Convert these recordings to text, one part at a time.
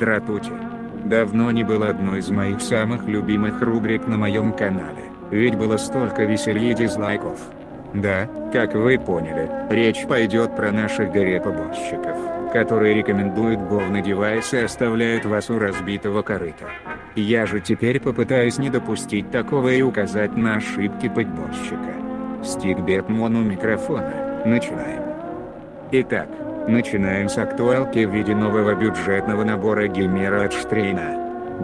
Дратути. Давно не было одной из моих самых любимых рубрик на моем канале, ведь было столько веселья и дизлайков. Да, как вы поняли, речь пойдет про наших горе-поборщиков, которые рекомендуют говный девайс и оставляют вас у разбитого корыта. Я же теперь попытаюсь не допустить такого и указать на ошибки подборщика. Стикбет моно микрофона. Начинаем. Итак, начинаем с актуалки в виде нового бюджетного набора геймера от Штрейна.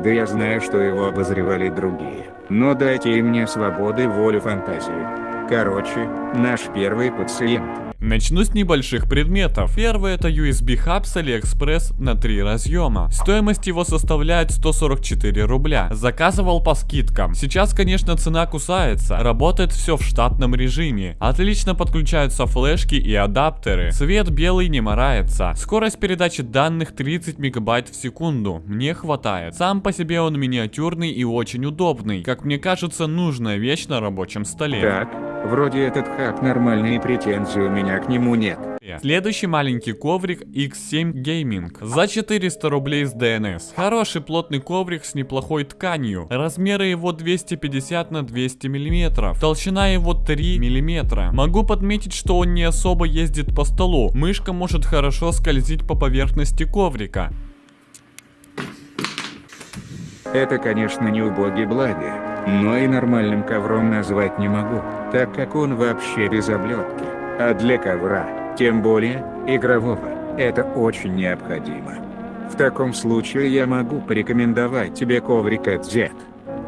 Да я знаю, что его обозревали другие, но дайте им мне свободы и волю фантазии. Короче, наш первый пациент. Начну с небольших предметов. Первый это USB хаб с AliExpress на 3 разъема. Стоимость его составляет 144 рубля. Заказывал по скидкам. Сейчас, конечно, цена кусается. Работает все в штатном режиме. Отлично подключаются флешки и адаптеры. Цвет белый не морается. Скорость передачи данных 30 мегабайт в секунду. Мне хватает. Сам по себе он миниатюрный и очень удобный. Как мне кажется, нужная вещь на рабочем столе. Так, вроде этот хаб нормальный и претензий у меня к нему нет. Следующий маленький коврик X7 Gaming за 400 рублей с DNS. Хороший плотный коврик с неплохой тканью. Размеры его 250 на 200 мм. Толщина его 3 мм. Могу подметить, что он не особо ездит по столу. Мышка может хорошо скользить по поверхности коврика. Это, конечно, не убогий благи, но и нормальным ковром назвать не могу, так как он вообще без облетки. А для ковра, тем более, игрового, это очень необходимо. В таком случае я могу порекомендовать тебе коврик от Z.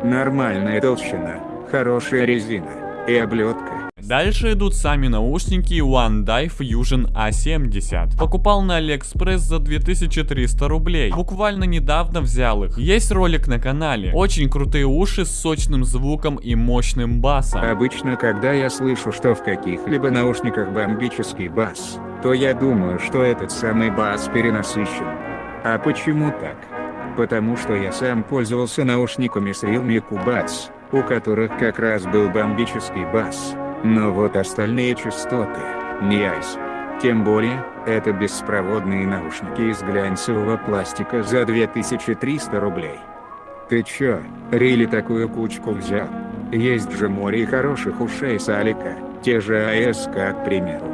Нормальная толщина, хорошая резина и облетка. Дальше идут сами наушники One Die Fusion A70. Покупал на AliExpress за 2300 рублей. Буквально недавно взял их. Есть ролик на канале. Очень крутые уши с сочным звуком и мощным басом. Обычно, когда я слышу, что в каких-либо наушниках бомбический бас, то я думаю, что этот самый бас перенасыщен. А почему так? Потому что я сам пользовался наушниками с Realme Cubats, у которых как раз был бомбический бас. Но вот остальные частоты, не айс. Тем более, это беспроводные наушники из глянцевого пластика за 2300 рублей. Ты чё, Рили такую кучку взял? Есть же море хороших ушей с Алика, те же АС как к примеру.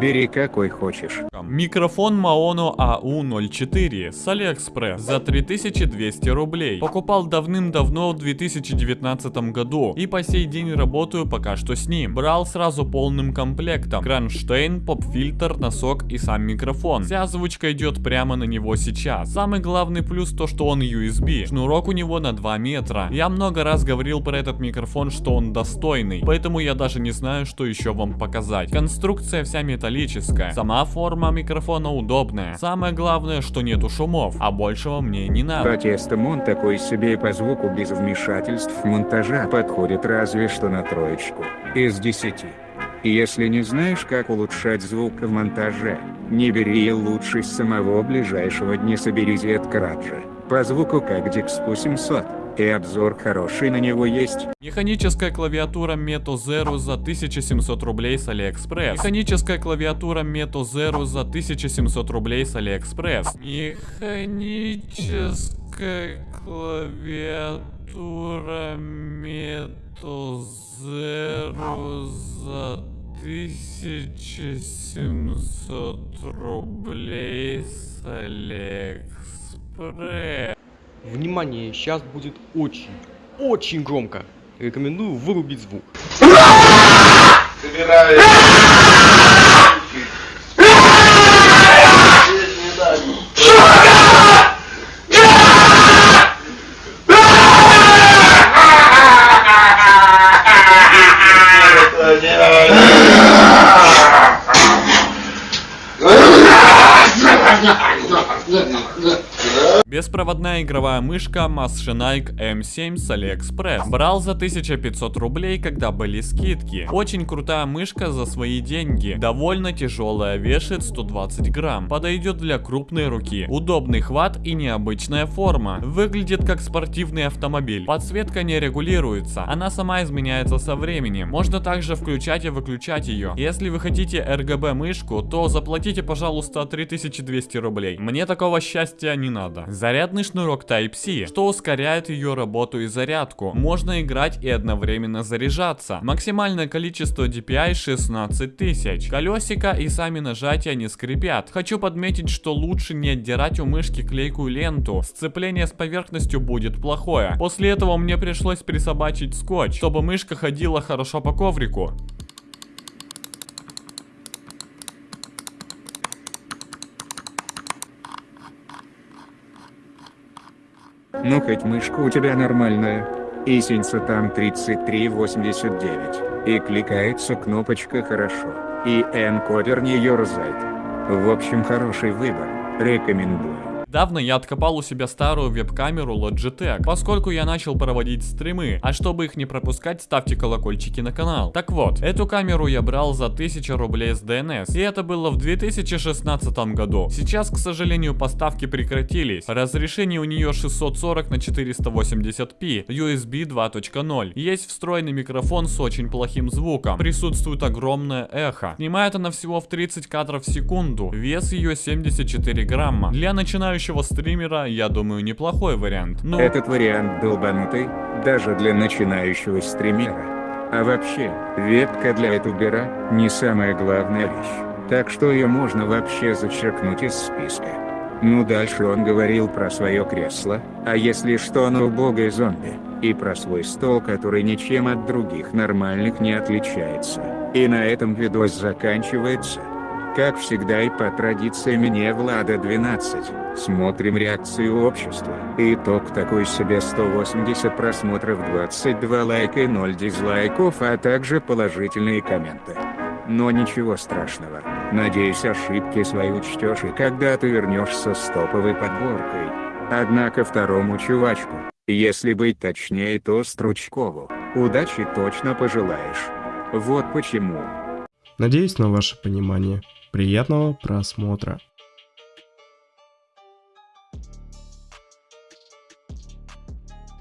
Бери какой хочешь. Микрофон Maono AU04 с AliExpress за 3200 рублей. Покупал давным-давно в 2019 году и по сей день работаю пока что с ним. Брал сразу полным комплектом. Кронштейн, поп-фильтр, носок и сам микрофон. Вся озвучка идет прямо на него сейчас. Самый главный плюс то, что он USB. Шнурок у него на 2 метра. Я много раз говорил про этот микрофон, что он достойный. Поэтому я даже не знаю, что еще вам показать. Конструкция вся металлическая. Сама форма микрофона удобная. Самое главное, что нету шумов, а большего мне не надо. Протестом он такой себе и по звуку без вмешательств монтажа подходит разве что на троечку. Из 10. Если не знаешь, как улучшать звук в монтаже, не бери лучше с самого ближайшего дня собери Z-краджа. По звуку как Dixpo 700. И обзор хороший на него есть. Механическая клавиатура Meto Zero за 1700 рублей с AliExpress. Механическая клавиатура Meto Zero за 1700 рублей с AliExpress. Механическая клавиатура Meto Zero за 1700 рублей с AliExpress. Внимание, сейчас будет очень, очень громко. Рекомендую вырубить звук. Беспроводная игровая мышка Maschenike M7 с AliExpress. Брал за 1500 рублей, когда были скидки. Очень крутая мышка за свои деньги. Довольно тяжелая, вешает 120 грамм. Подойдет для крупной руки. Удобный хват и необычная форма. Выглядит как спортивный автомобиль. Подсветка не регулируется. Она сама изменяется со временем. Можно также включать и выключать ее. Если вы хотите RGB мышку, то заплатите, пожалуйста, 3200 рублей. Мне такого счастья не надо. Зарядный шнурок Type-C, что ускоряет ее работу и зарядку. Можно играть и одновременно заряжаться. Максимальное количество DPI 16 тысяч. Колесика и сами нажатия не скрипят. Хочу подметить, что лучше не отдирать у мышки клейкую ленту. Сцепление с поверхностью будет плохое. После этого мне пришлось присобачить скотч, чтобы мышка ходила хорошо по коврику. Ну хоть мышка у тебя нормальная. И синьца там 3389. И кликается кнопочка хорошо. И энкодер не ерзает. В общем хороший выбор. Рекомендую. Недавно я откопал у себя старую веб-камеру Logitech, поскольку я начал проводить стримы, а чтобы их не пропускать, ставьте колокольчики на канал. Так вот, эту камеру я брал за 1000 рублей с DNS, и это было в 2016 году. Сейчас, к сожалению, поставки прекратились. Разрешение у нее 640 на 480p, USB 2.0. Есть встроенный микрофон с очень плохим звуком. Присутствует огромное эхо. Снимает она всего в 30 кадров в секунду. Вес ее 74 грамма. Для начинающих начинающего стримера, я думаю, неплохой вариант. Но... Этот вариант долбанутый, даже для начинающего стримера. А вообще, вебка для ютубера не самая главная вещь. Так что ее можно вообще зачеркнуть из списка. Ну дальше он говорил про свое кресло, а если что оно убогое зомби, и про свой стол, который ничем от других нормальных не отличается. И на этом видос заканчивается. Как всегда и по традиции мне Влада 12. Смотрим реакцию общества. Итог такой себе 180 просмотров 22 лайка и 0 дизлайков, а также положительные комменты. Но ничего страшного. Надеюсь ошибки свои учтешь и когда ты вернешься с топовой подборкой. Однако второму чувачку, если быть точнее то Стручкову, удачи точно пожелаешь. Вот почему. Надеюсь на ваше понимание. Приятного просмотра.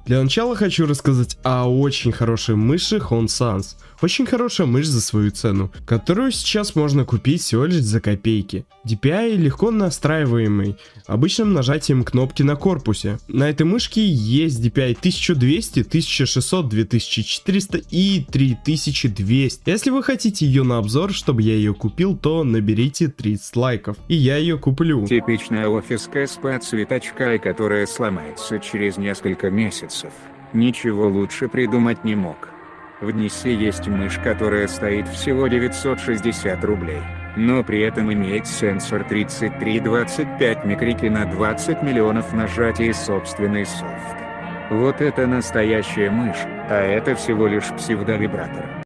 Для начала хочу рассказать о очень хорошей мыши Sans. Очень хорошая мышь за свою цену, которую сейчас можно купить всего лишь за копейки. DPI легко настраиваемый, обычным нажатием кнопки на корпусе. На этой мышке есть DPI 1200, 1600, 2400 и 3200. Если вы хотите ее на обзор, чтобы я ее купил, то наберите 30 лайков, и я ее куплю. Типичная офиска с подсветочкой, которая сломается через несколько месяцев. Ничего лучше придумать не мог. В Днисе есть мышь, которая стоит всего 960 рублей, но при этом имеет сенсор 3325 микрики на 20 миллионов нажатий и собственный софт. Вот это настоящая мышь, а это всего лишь псевдовибратор.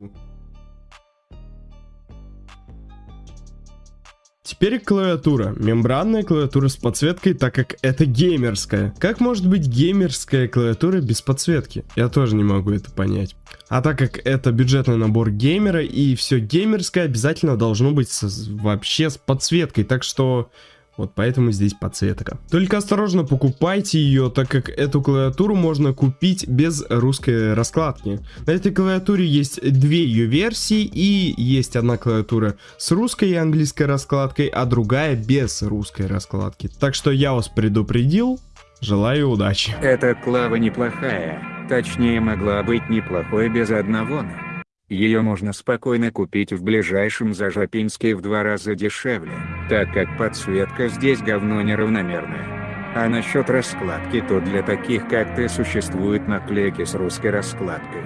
Теперь клавиатура. Мембранная клавиатура с подсветкой, так как это геймерская. Как может быть геймерская клавиатура без подсветки? Я тоже не могу это понять. А так как это бюджетный набор геймера и все геймерское обязательно должно быть с, вообще с подсветкой. Так что вот поэтому здесь подсветка. Только осторожно покупайте ее, так как эту клавиатуру можно купить без русской раскладки. На этой клавиатуре есть две ее версии и есть одна клавиатура с русской и английской раскладкой, а другая без русской раскладки. Так что я вас предупредил, желаю удачи. Эта клава неплохая, точнее могла быть неплохой без одного но. Ее можно спокойно купить в ближайшем Зажапинске в два раза дешевле, так как подсветка здесь говно неравномерная. А насчет раскладки, то для таких как ты существуют наклейки с русской раскладкой.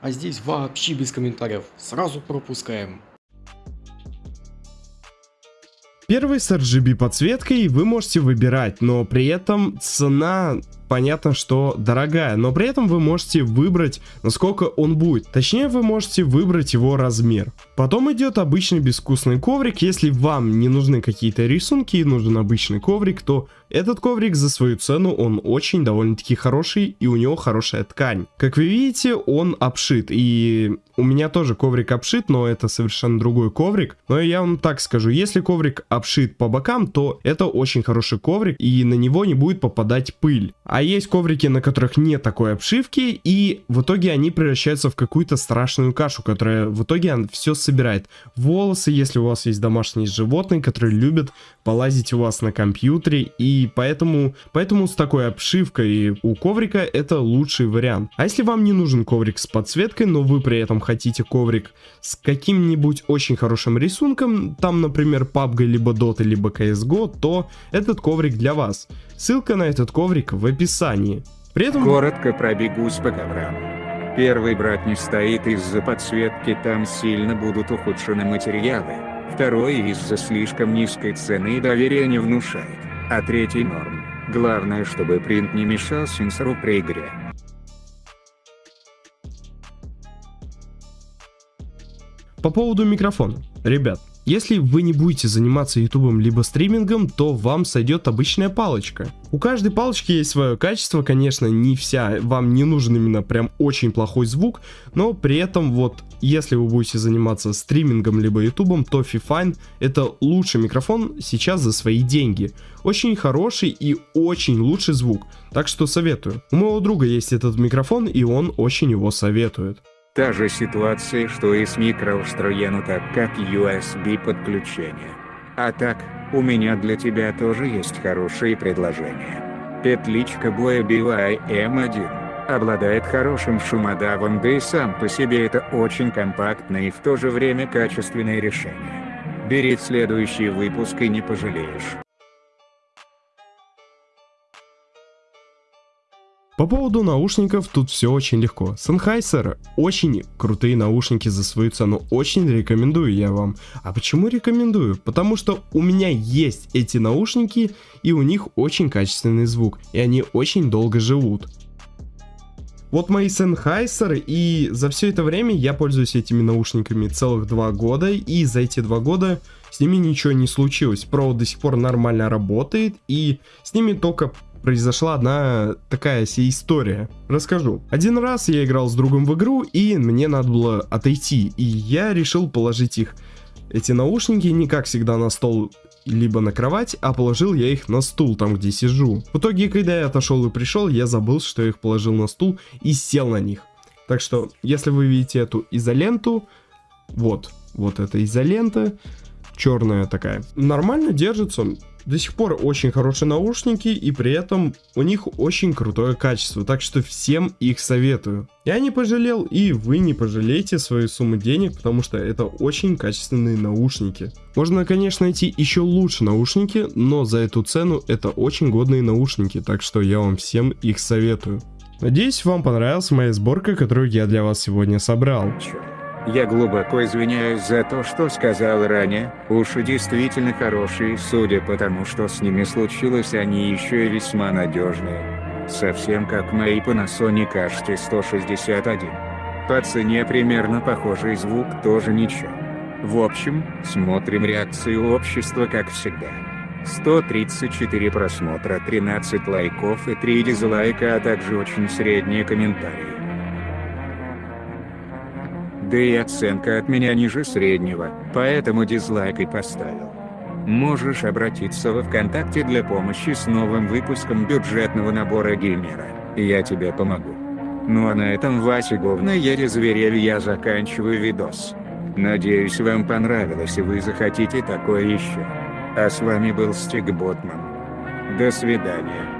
А здесь вообще без комментариев, сразу пропускаем. Первый с RGB подсветкой вы можете выбирать, но при этом цена понятно, что дорогая, но при этом вы можете выбрать, насколько он будет. Точнее, вы можете выбрать его размер. Потом идет обычный безвкусный коврик. Если вам не нужны какие-то рисунки и нужен обычный коврик, то этот коврик за свою цену, он очень довольно-таки хороший и у него хорошая ткань. Как вы видите, он обшит. И у меня тоже коврик обшит, но это совершенно другой коврик. Но я вам так скажу, если коврик обшит по бокам, то это очень хороший коврик и на него не будет попадать пыль. А есть коврики, на которых нет такой обшивки, и в итоге они превращаются в какую-то страшную кашу, которая в итоге все собирает. Волосы, если у вас есть домашние животные, которые любят полазить у вас на компьютере, и поэтому, поэтому с такой обшивкой у коврика это лучший вариант. А если вам не нужен коврик с подсветкой, но вы при этом хотите коврик с каким-нибудь очень хорошим рисунком, там, например, PUBG, либо Dota, либо CSGO, то этот коврик для вас. Ссылка на этот коврик в описании. При этом... Коротко пробегусь по коврам. Первый брат не стоит из-за подсветки, там сильно будут ухудшены материалы. Второй из-за слишком низкой цены и доверия не внушает. А третий норм. Главное, чтобы принт не мешал сенсору при игре. По поводу микрофона. Ребят, если вы не будете заниматься ютубом либо стримингом, то вам сойдет обычная палочка. У каждой палочки есть свое качество, конечно, не вся, вам не нужен именно прям очень плохой звук, но при этом вот, если вы будете заниматься стримингом либо ютубом, то Fifine это лучший микрофон сейчас за свои деньги. Очень хороший и очень лучший звук, так что советую. У моего друга есть этот микрофон и он очень его советует. Та же ситуация, что и с микроустройено так как USB подключение. А так, у меня для тебя тоже есть хорошие предложения. Петличка боя BY M1 обладает хорошим шумодавом, да и сам по себе это очень компактное и в то же время качественное решение. Бери следующий выпуск и не пожалеешь. По поводу наушников тут все очень легко. Sennheiser очень крутые наушники за свою цену, очень рекомендую я вам. А почему рекомендую? Потому что у меня есть эти наушники и у них очень качественный звук, и они очень долго живут. Вот мои Sennheiser, и за все это время я пользуюсь этими наушниками целых два года, и за эти два года с ними ничего не случилось. Провод до сих пор нормально работает, и с ними только произошла одна такая себе история. Расскажу. Один раз я играл с другом в игру, и мне надо было отойти, и я решил положить их, эти наушники, не как всегда на стол либо на кровать, а положил я их на стул, там где сижу. В итоге, когда я отошел и пришел, я забыл, что я их положил на стул и сел на них. Так что, если вы видите эту изоленту, вот, вот эта изолента, черная такая, нормально держится, до сих пор очень хорошие наушники, и при этом у них очень крутое качество, так что всем их советую. Я не пожалел, и вы не пожалеете свою сумму денег, потому что это очень качественные наушники. Можно, конечно, найти еще лучше наушники, но за эту цену это очень годные наушники, так что я вам всем их советую. Надеюсь, вам понравилась моя сборка, которую я для вас сегодня собрал. Я глубоко извиняюсь за то, что сказал ранее, уши действительно хорошие, судя по тому, что с ними случилось, они еще и весьма надежные. Совсем как мои Panasonic HT161. По цене примерно похожий звук тоже ничего. В общем, смотрим реакцию общества как всегда. 134 просмотра, 13 лайков и 3 дизлайка, а также очень средние комментарии. Да и оценка от меня ниже среднего, поэтому дизлайк и поставил. Можешь обратиться во ВКонтакте для помощи с новым выпуском бюджетного набора геймера, я тебе помогу. Ну а на этом Вася говноере зверев я заканчиваю видос. Надеюсь вам понравилось и вы захотите такое еще. А с вами был Стик Ботман. До свидания.